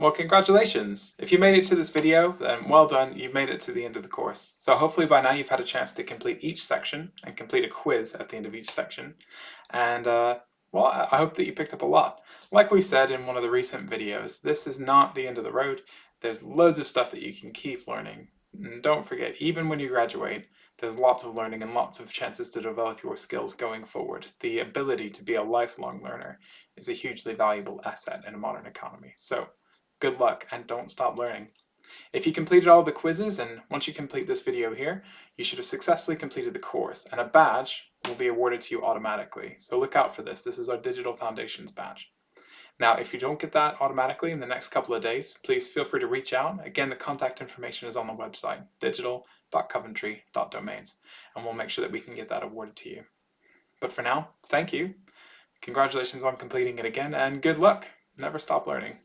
Well, congratulations! If you made it to this video, then well done, you've made it to the end of the course. So hopefully by now you've had a chance to complete each section and complete a quiz at the end of each section. And uh, well, I hope that you picked up a lot. Like we said in one of the recent videos, this is not the end of the road. There's loads of stuff that you can keep learning. And don't forget, even when you graduate, there's lots of learning and lots of chances to develop your skills going forward. The ability to be a lifelong learner is a hugely valuable asset in a modern economy. So good luck and don't stop learning. If you completed all the quizzes and once you complete this video here, you should have successfully completed the course and a badge will be awarded to you automatically. So look out for this. This is our Digital Foundations badge. Now, if you don't get that automatically in the next couple of days, please feel free to reach out. Again, the contact information is on the website, digital.coventry.domains, and we'll make sure that we can get that awarded to you. But for now, thank you. Congratulations on completing it again, and good luck. Never stop learning.